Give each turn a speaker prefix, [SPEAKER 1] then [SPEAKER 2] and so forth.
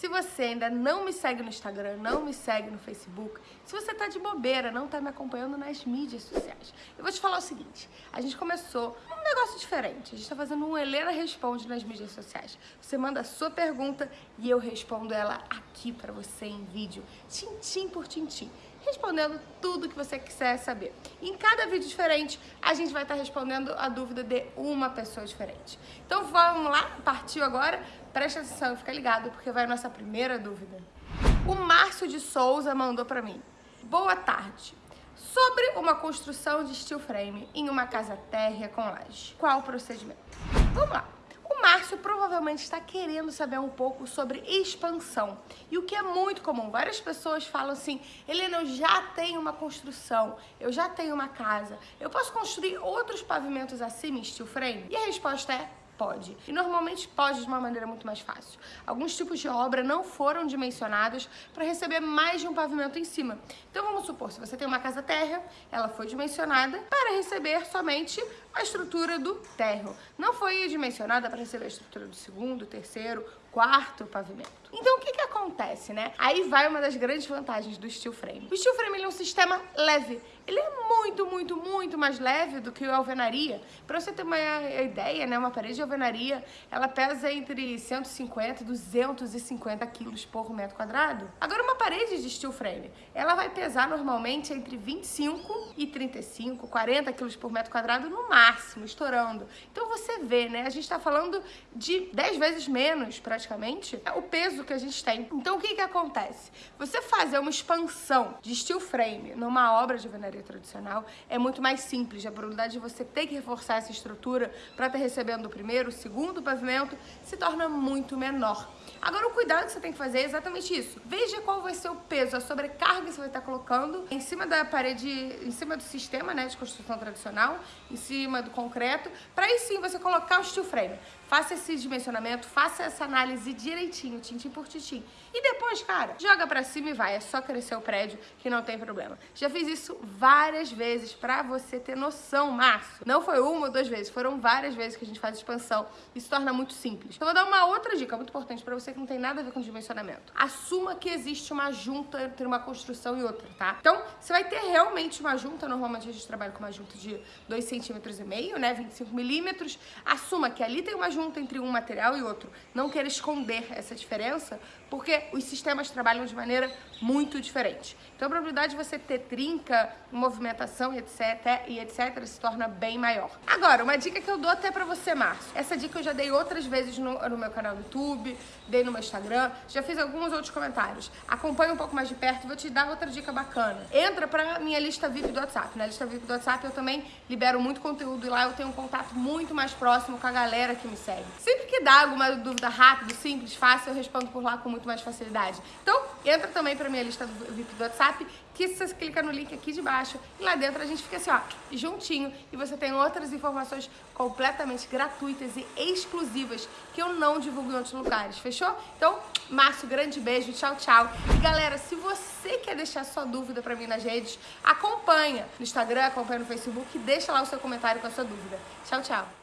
[SPEAKER 1] Se você ainda não me segue no Instagram, não me segue no Facebook, se você tá de bobeira, não tá me acompanhando nas mídias sociais, eu vou te falar o seguinte, a gente começou um negócio diferente, a gente tá fazendo um Helena Responde nas mídias sociais. Você manda a sua pergunta e eu respondo ela aqui pra você em vídeo, tintim por tintim respondendo tudo que você quiser saber. Em cada vídeo diferente, a gente vai estar respondendo a dúvida de uma pessoa diferente. Então vamos lá, partiu agora? Presta atenção e fica ligado, porque vai a nossa primeira dúvida. O Márcio de Souza mandou para mim. Boa tarde. Sobre uma construção de steel frame em uma casa térrea com laje. Qual o procedimento? Vamos lá. O Márcio provavelmente está querendo saber um pouco sobre expansão. E o que é muito comum, várias pessoas falam assim, Helena, eu já tenho uma construção, eu já tenho uma casa, eu posso construir outros pavimentos acima em steel frame? E a resposta é Pode. E normalmente pode de uma maneira muito mais fácil. Alguns tipos de obra não foram dimensionados para receber mais de um pavimento em cima. Então vamos supor, se você tem uma casa térrea, ela foi dimensionada para receber somente a estrutura do térreo. Não foi dimensionada para receber a estrutura do segundo, terceiro, quarto pavimento. Então o que que acontece, né? Aí vai uma das grandes vantagens do steel frame. O steel frame é um sistema leve. Ele é muito, muito, muito mais leve do que a alvenaria. Para você ter uma ideia, né, uma parede de alvenaria, ela pesa entre 150 e 250 quilos por metro quadrado. Agora uma parede de steel frame, ela vai pesar normalmente entre 25 e 35, 40 quilos por metro quadrado no máximo, estourando. Então você vê, né, a gente está falando de 10 vezes menos, praticamente, o peso que a gente tem. Então o que que acontece? Você fazer uma expansão de steel frame numa obra de alvenaria tradicional é muito mais simples. A probabilidade de você ter que reforçar essa estrutura para estar recebendo o primeiro, o segundo pavimento se torna muito menor. Agora o cuidado que você tem que fazer é exatamente isso. Veja qual vai ser o peso, a sobrecarga que você vai estar colocando em cima da parede, em cima do sistema né, de construção tradicional, em cima do concreto, para aí sim você colocar o steel frame. Faça esse dimensionamento, faça essa análise direitinho, tintim por tintim. E depois, cara, joga pra cima e vai. É só crescer o prédio que não tem problema. Já fiz isso várias vezes pra você ter noção, Márcio. Não foi uma ou duas vezes, foram várias vezes que a gente faz expansão. Isso torna muito simples. Então, vou dar uma outra dica muito importante pra você que não tem nada a ver com dimensionamento. Assuma que existe uma junta entre uma construção e outra, tá? Então, você vai ter realmente uma junta. Normalmente a gente trabalha com uma junta de 2,5 centímetros e né? 25 milímetros. Assuma que ali tem uma junta entre um material e outro. Não queira esconder essa diferença, porque os sistemas trabalham de maneira muito diferente. Então a probabilidade de você ter trinca, movimentação etc, e etc se torna bem maior. Agora, uma dica que eu dou até pra você, Márcio. Essa dica eu já dei outras vezes no, no meu canal do YouTube, dei no meu Instagram, já fiz alguns outros comentários. Acompanhe um pouco mais de perto, vou te dar outra dica bacana. Entra pra minha lista VIP do WhatsApp. Na lista VIP do WhatsApp eu também libero muito conteúdo e lá eu tenho um contato muito mais próximo com a galera que me segue. Sempre que dá alguma dúvida rápida, simples, fácil, eu respondo por lá com muito mais facilidade. Então, entra também pra minha lista do VIP do WhatsApp, que você clica no link aqui de baixo e lá dentro a gente fica assim, ó, juntinho e você tem outras informações completamente gratuitas e exclusivas que eu não divulgo em outros lugares, fechou? Então, Márcio, grande beijo, tchau, tchau. E galera, se você quer deixar sua dúvida pra mim nas redes, acompanha no Instagram, acompanha no Facebook deixa lá o seu comentário com a sua dúvida. Tchau, tchau.